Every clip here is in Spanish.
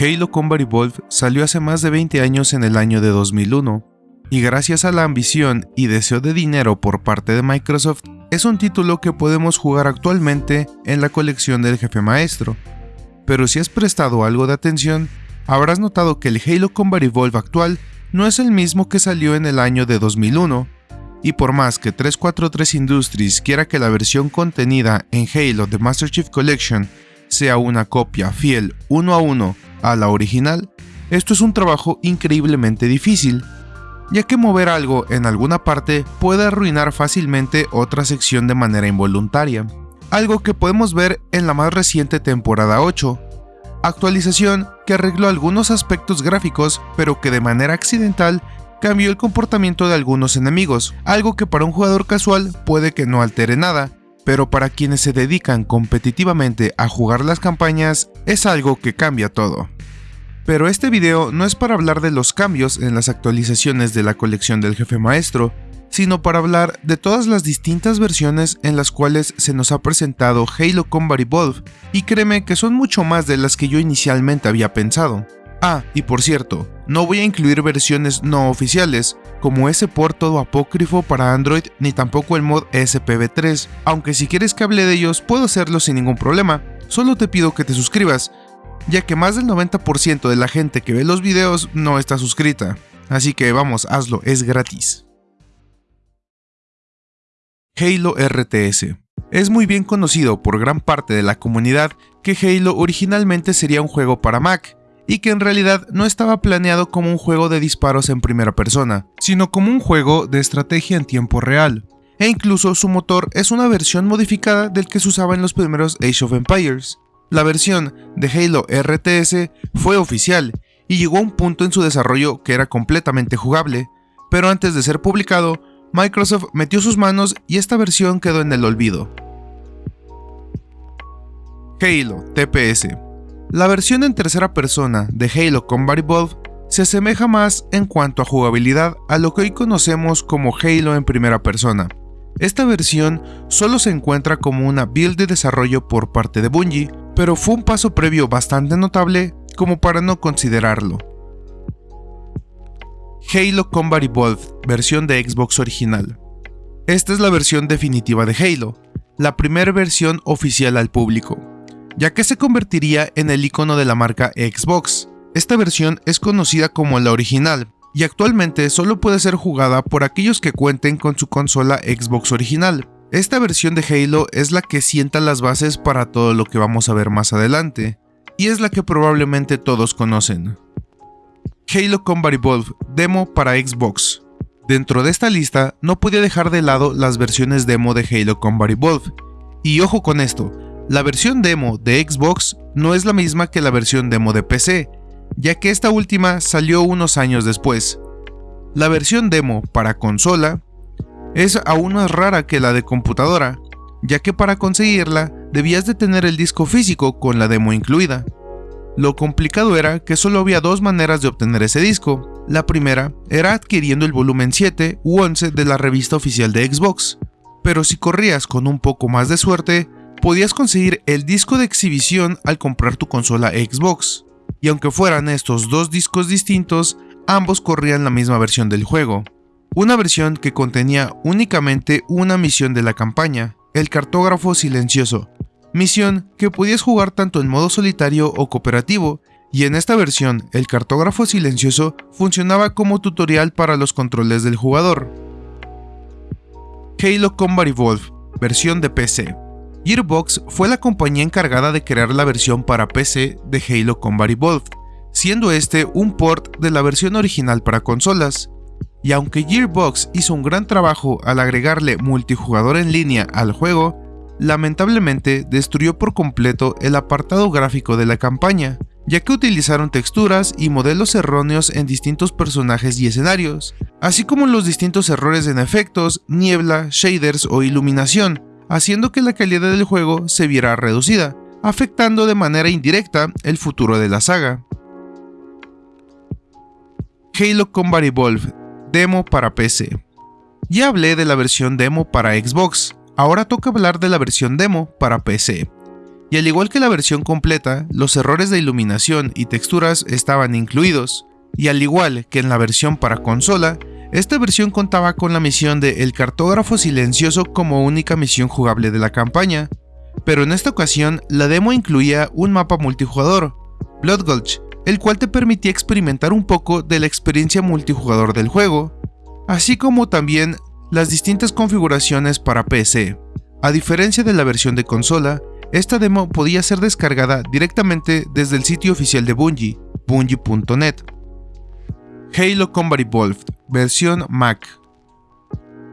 Halo Combat Evolved salió hace más de 20 años en el año de 2001, y gracias a la ambición y deseo de dinero por parte de Microsoft, es un título que podemos jugar actualmente en la colección del jefe maestro. Pero si has prestado algo de atención, habrás notado que el Halo Combat Evolved actual no es el mismo que salió en el año de 2001, y por más que 343 Industries quiera que la versión contenida en Halo The Master Chief Collection sea una copia fiel uno a uno a la original, esto es un trabajo increíblemente difícil, ya que mover algo en alguna parte puede arruinar fácilmente otra sección de manera involuntaria, algo que podemos ver en la más reciente temporada 8, actualización que arregló algunos aspectos gráficos pero que de manera accidental cambió el comportamiento de algunos enemigos, algo que para un jugador casual puede que no altere nada, pero para quienes se dedican competitivamente a jugar las campañas es algo que cambia todo. Pero este video no es para hablar de los cambios en las actualizaciones de la colección del jefe maestro, sino para hablar de todas las distintas versiones en las cuales se nos ha presentado Halo Combat Evolved, y créeme que son mucho más de las que yo inicialmente había pensado. Ah, y por cierto, no voy a incluir versiones no oficiales, como ese port todo apócrifo para Android ni tampoco el mod SPV3, aunque si quieres que hable de ellos puedo hacerlo sin ningún problema, solo te pido que te suscribas, ya que más del 90% de la gente que ve los videos no está suscrita, así que vamos, hazlo, es gratis. Halo RTS es muy bien conocido por gran parte de la comunidad que Halo originalmente sería un juego para Mac, y que en realidad no estaba planeado como un juego de disparos en primera persona, sino como un juego de estrategia en tiempo real. E incluso su motor es una versión modificada del que se usaba en los primeros Age of Empires. La versión de Halo RTS fue oficial y llegó a un punto en su desarrollo que era completamente jugable, pero antes de ser publicado, Microsoft metió sus manos y esta versión quedó en el olvido. Halo TPS la versión en tercera persona de Halo Combat Evolved se asemeja más en cuanto a jugabilidad a lo que hoy conocemos como Halo en primera persona. Esta versión solo se encuentra como una build de desarrollo por parte de Bungie, pero fue un paso previo bastante notable como para no considerarlo. Halo Combat Evolved, versión de Xbox original. Esta es la versión definitiva de Halo, la primera versión oficial al público ya que se convertiría en el icono de la marca Xbox. Esta versión es conocida como la original, y actualmente solo puede ser jugada por aquellos que cuenten con su consola Xbox original. Esta versión de Halo es la que sienta las bases para todo lo que vamos a ver más adelante, y es la que probablemente todos conocen. Halo Combat Evolved Demo para Xbox. Dentro de esta lista no podía dejar de lado las versiones demo de Halo Combat Evolved, y ojo con esto, la versión demo de Xbox no es la misma que la versión demo de PC, ya que esta última salió unos años después. La versión demo para consola es aún más rara que la de computadora, ya que para conseguirla debías de tener el disco físico con la demo incluida. Lo complicado era que solo había dos maneras de obtener ese disco. La primera era adquiriendo el volumen 7 u 11 de la revista oficial de Xbox, pero si corrías con un poco más de suerte, podías conseguir el disco de exhibición al comprar tu consola Xbox, y aunque fueran estos dos discos distintos, ambos corrían la misma versión del juego. Una versión que contenía únicamente una misión de la campaña, el cartógrafo silencioso, misión que podías jugar tanto en modo solitario o cooperativo, y en esta versión el cartógrafo silencioso funcionaba como tutorial para los controles del jugador. Halo Combat Evolved, versión de PC. Gearbox fue la compañía encargada de crear la versión para PC de Halo Combat Evolved, siendo este un port de la versión original para consolas. Y aunque Gearbox hizo un gran trabajo al agregarle multijugador en línea al juego, lamentablemente destruyó por completo el apartado gráfico de la campaña, ya que utilizaron texturas y modelos erróneos en distintos personajes y escenarios, así como los distintos errores en efectos, niebla, shaders o iluminación, haciendo que la calidad del juego se viera reducida, afectando de manera indirecta el futuro de la saga. Halo Combat Evolved, demo para PC. Ya hablé de la versión demo para Xbox, ahora toca hablar de la versión demo para PC. y al igual que la versión completa, los errores de iluminación y texturas estaban incluidos, y al igual que en la versión para consola, esta versión contaba con la misión de El Cartógrafo Silencioso como única misión jugable de la campaña, pero en esta ocasión la demo incluía un mapa multijugador, Blood Gulch, el cual te permitía experimentar un poco de la experiencia multijugador del juego, así como también las distintas configuraciones para PC. A diferencia de la versión de consola, esta demo podía ser descargada directamente desde el sitio oficial de Bungie, bungie.net. Halo Combat Evolved, versión Mac.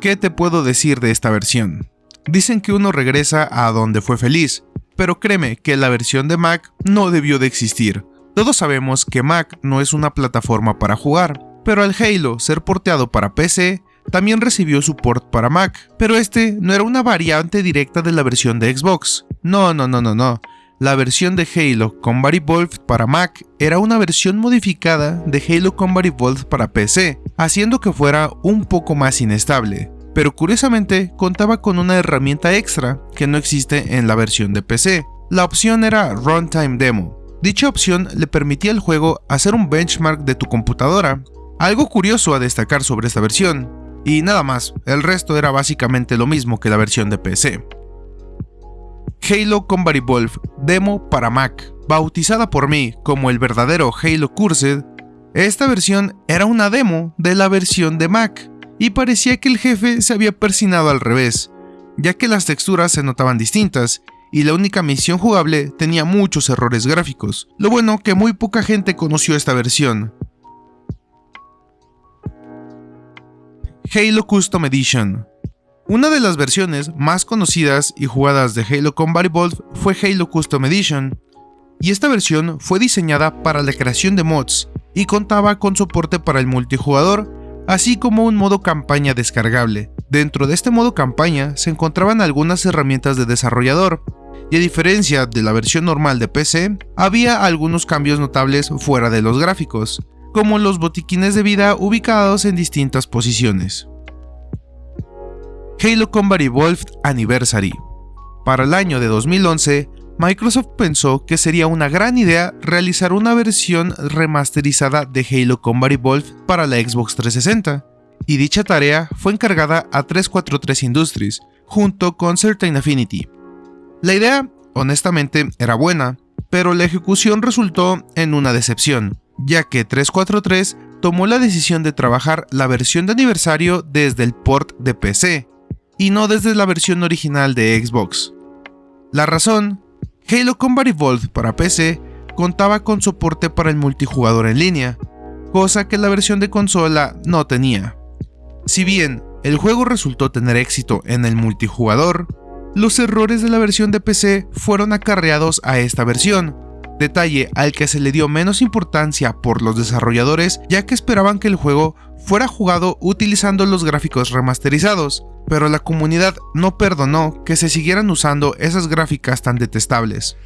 ¿Qué te puedo decir de esta versión? Dicen que uno regresa a donde fue feliz, pero créeme que la versión de Mac no debió de existir. Todos sabemos que Mac no es una plataforma para jugar, pero al Halo ser porteado para PC, también recibió support para Mac, pero este no era una variante directa de la versión de Xbox. No, no, no, no, no. La versión de Halo Combat Evolved para Mac era una versión modificada de Halo Combat Evolved para PC, haciendo que fuera un poco más inestable, pero curiosamente contaba con una herramienta extra que no existe en la versión de PC. La opción era Runtime Demo. Dicha opción le permitía al juego hacer un benchmark de tu computadora, algo curioso a destacar sobre esta versión, y nada más, el resto era básicamente lo mismo que la versión de PC. Halo Combat Evolved demo para Mac, bautizada por mí como el verdadero Halo Cursed, esta versión era una demo de la versión de Mac, y parecía que el jefe se había persinado al revés, ya que las texturas se notaban distintas, y la única misión jugable tenía muchos errores gráficos. Lo bueno que muy poca gente conoció esta versión. Halo Custom Edition una de las versiones más conocidas y jugadas de Halo Combat Evolved fue Halo Custom Edition, y esta versión fue diseñada para la creación de mods y contaba con soporte para el multijugador, así como un modo campaña descargable. Dentro de este modo campaña se encontraban algunas herramientas de desarrollador, y a diferencia de la versión normal de PC, había algunos cambios notables fuera de los gráficos, como los botiquines de vida ubicados en distintas posiciones. Halo Combat Evolved Anniversary. Para el año de 2011, Microsoft pensó que sería una gran idea realizar una versión remasterizada de Halo Combat Evolved para la Xbox 360, y dicha tarea fue encargada a 343 Industries, junto con Certain Affinity. La idea, honestamente, era buena, pero la ejecución resultó en una decepción, ya que 343 tomó la decisión de trabajar la versión de aniversario desde el port de PC, y no desde la versión original de Xbox. La razón, Halo Combat Evolved para PC contaba con soporte para el multijugador en línea, cosa que la versión de consola no tenía. Si bien el juego resultó tener éxito en el multijugador, los errores de la versión de PC fueron acarreados a esta versión, detalle al que se le dio menos importancia por los desarrolladores ya que esperaban que el juego fuera jugado utilizando los gráficos remasterizados, pero la comunidad no perdonó que se siguieran usando esas gráficas tan detestables.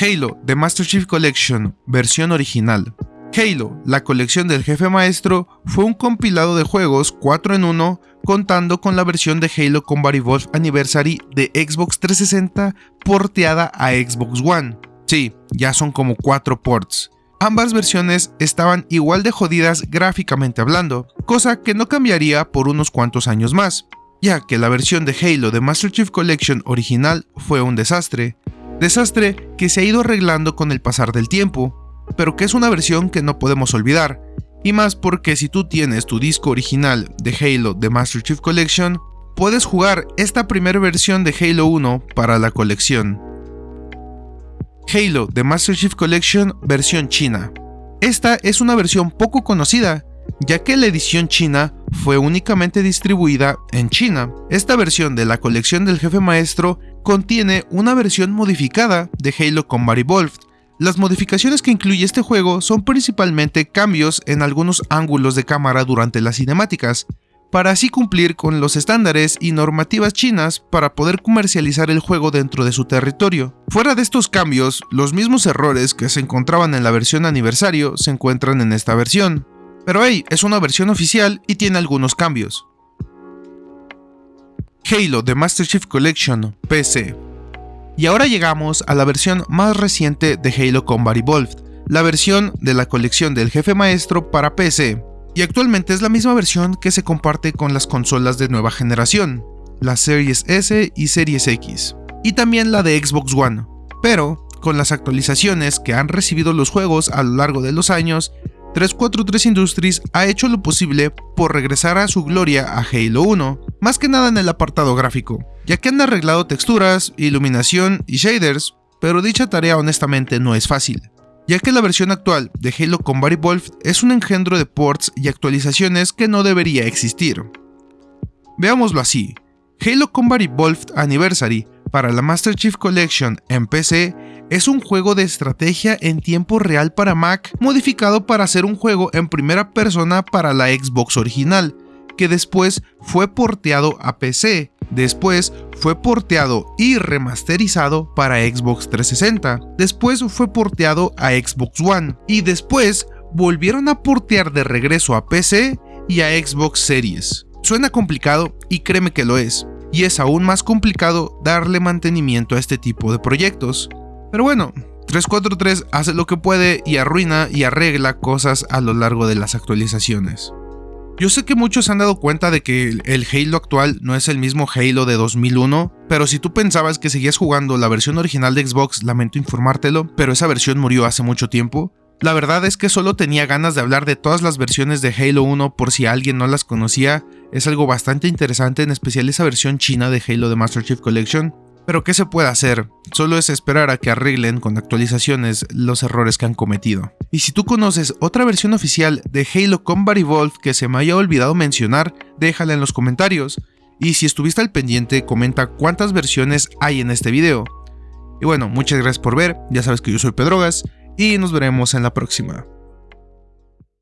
Halo The Master Chief Collection, versión original. Halo, la colección del jefe maestro, fue un compilado de juegos 4 en 1 contando con la versión de Halo Combat Evolved Anniversary de Xbox 360 porteada a Xbox One. Sí, ya son como 4 ports. Ambas versiones estaban igual de jodidas gráficamente hablando, cosa que no cambiaría por unos cuantos años más, ya que la versión de Halo de Master Chief Collection original fue un desastre, desastre que se ha ido arreglando con el pasar del tiempo, pero que es una versión que no podemos olvidar, y más porque si tú tienes tu disco original de Halo de Master Chief Collection, puedes jugar esta primera versión de Halo 1 para la colección. Halo The Master Chief Collection versión china. Esta es una versión poco conocida, ya que la edición china fue únicamente distribuida en China. Esta versión de la colección del jefe maestro contiene una versión modificada de Halo Combat Evolved. Las modificaciones que incluye este juego son principalmente cambios en algunos ángulos de cámara durante las cinemáticas, para así cumplir con los estándares y normativas chinas para poder comercializar el juego dentro de su territorio. Fuera de estos cambios, los mismos errores que se encontraban en la versión aniversario se encuentran en esta versión. Pero hey, es una versión oficial y tiene algunos cambios. Halo The Master Chief Collection PC Y ahora llegamos a la versión más reciente de Halo Combat Evolved, la versión de la colección del jefe maestro para PC, y actualmente es la misma versión que se comparte con las consolas de nueva generación, las Series S y Series X, y también la de Xbox One, pero con las actualizaciones que han recibido los juegos a lo largo de los años, 343 Industries ha hecho lo posible por regresar a su gloria a Halo 1, más que nada en el apartado gráfico, ya que han arreglado texturas, iluminación y shaders, pero dicha tarea honestamente no es fácil, ya que la versión actual de Halo Combat Evolved es un engendro de ports y actualizaciones que no debería existir. Veámoslo así, Halo Combat Evolved Anniversary para la Master Chief Collection en PC es un juego de estrategia en tiempo real para Mac modificado para ser un juego en primera persona para la Xbox original, que después fue porteado a PC, después fue porteado y remasterizado para Xbox 360, después fue porteado a Xbox One. Y después volvieron a portear de regreso a PC y a Xbox Series. Suena complicado y créeme que lo es, y es aún más complicado darle mantenimiento a este tipo de proyectos. Pero bueno, 343 hace lo que puede y arruina y arregla cosas a lo largo de las actualizaciones. Yo sé que muchos se han dado cuenta de que el Halo actual no es el mismo Halo de 2001, pero si tú pensabas que seguías jugando la versión original de Xbox, lamento informártelo, pero esa versión murió hace mucho tiempo. La verdad es que solo tenía ganas de hablar de todas las versiones de Halo 1 por si alguien no las conocía, es algo bastante interesante, en especial esa versión china de Halo de Master Chief Collection. Pero ¿qué se puede hacer? Solo es esperar a que arreglen con actualizaciones los errores que han cometido. Y si tú conoces otra versión oficial de Halo Combat Evolved que se me haya olvidado mencionar, déjala en los comentarios. Y si estuviste al pendiente, comenta cuántas versiones hay en este video. Y bueno, muchas gracias por ver, ya sabes que yo soy Pedrogas, y nos veremos en la próxima.